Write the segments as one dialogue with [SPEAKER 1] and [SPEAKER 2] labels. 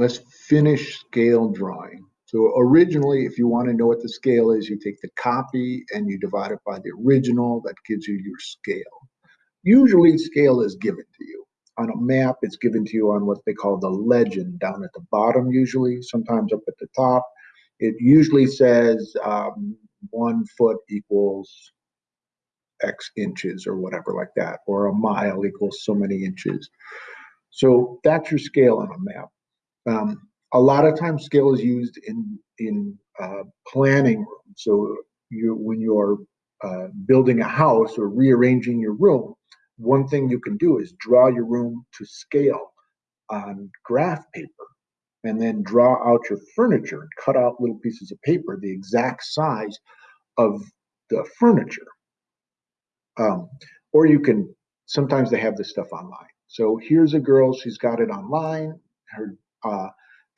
[SPEAKER 1] let's finish scale drawing. So originally, if you want to know what the scale is, you take the copy and you divide it by the original. That gives you your scale. Usually scale is given to you. On a map, it's given to you on what they call the legend down at the bottom usually, sometimes up at the top. It usually says um, one foot equals X inches or whatever like that, or a mile equals so many inches. So that's your scale on a map. Um, a lot of times scale is used in in uh, planning. So you when you're uh, building a house or rearranging your room, one thing you can do is draw your room to scale on graph paper and then draw out your furniture and cut out little pieces of paper the exact size of the furniture. Um, or you can, sometimes they have this stuff online. So here's a girl, she's got it online. Her uh,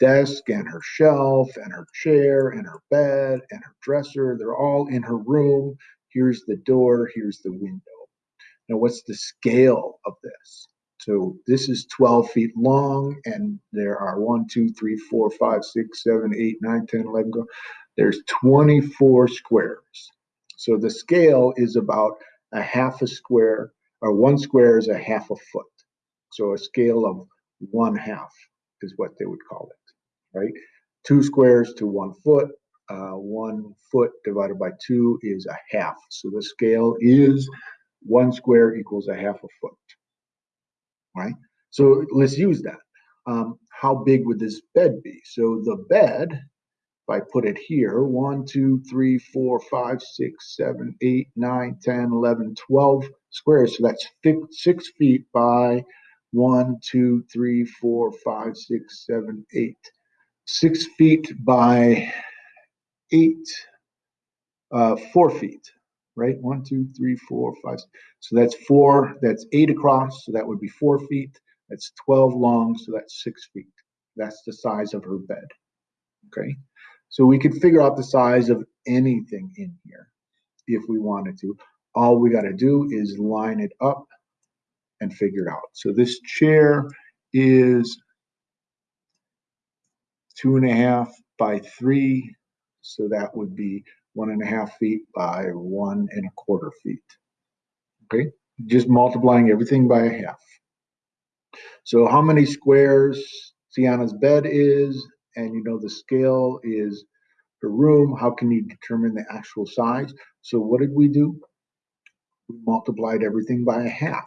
[SPEAKER 1] desk and her shelf and her chair and her bed and her dresser. They're all in her room. Here's the door, here's the window. Now, what's the scale of this? So this is 12 feet long, and there are 1, 2, 3, 4, 5, 6, 7, 8, 9, 10, 11, go. There's 24 squares. So the scale is about a half a square, or one square is a half a foot. So a scale of one half is what they would call it right? Two squares to one foot. Uh, one foot divided by two is a half. So the scale is one square equals a half a foot, right? So let's use that. Um, how big would this bed be? So the bed, if I put it here, 1, 2, 3, 4, 5, 6, 7, 8, 9, 10, 11, 12 squares. So that's 6 feet by 1, 2, 3, 4, 5, 6, 7, 8 six feet by eight, uh, four feet, right? One, two, three, four, five. So that's four, that's eight across, so that would be four feet. That's 12 long, so that's six feet. That's the size of her bed, okay? So we could figure out the size of anything in here if we wanted to. All we got to do is line it up and figure it out. So this chair is two and a half by three. So that would be one and a half feet by one and a quarter feet. Okay, just multiplying everything by a half. So how many squares Sienna's bed is, and you know the scale is her room, how can you determine the actual size? So what did we do? We multiplied everything by a half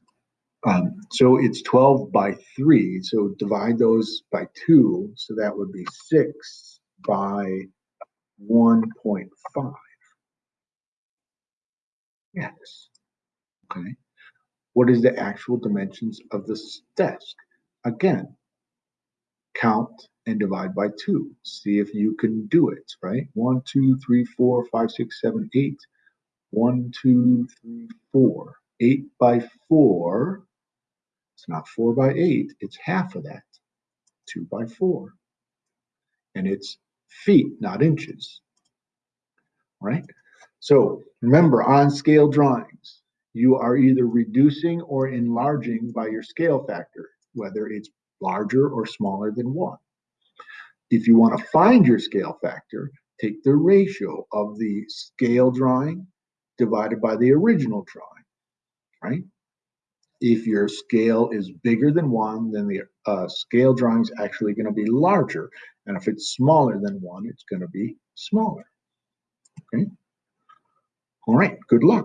[SPEAKER 1] so it's 12 by 3. So divide those by 2. So that would be 6 by 1.5. Yes. Okay. What is the actual dimensions of this desk? Again, count and divide by two. See if you can do it, right? One, two, three, four, five, six, seven, eight. One, two, three, four. Eight by four. It's not four by eight, it's half of that. Two by four. And it's feet, not inches. Right? So remember on scale drawings, you are either reducing or enlarging by your scale factor, whether it's larger or smaller than one. If you want to find your scale factor, take the ratio of the scale drawing divided by the original drawing, right? If your scale is bigger than one, then the uh, scale drawing is actually going to be larger. And if it's smaller than one, it's going to be smaller, okay? All right, good luck.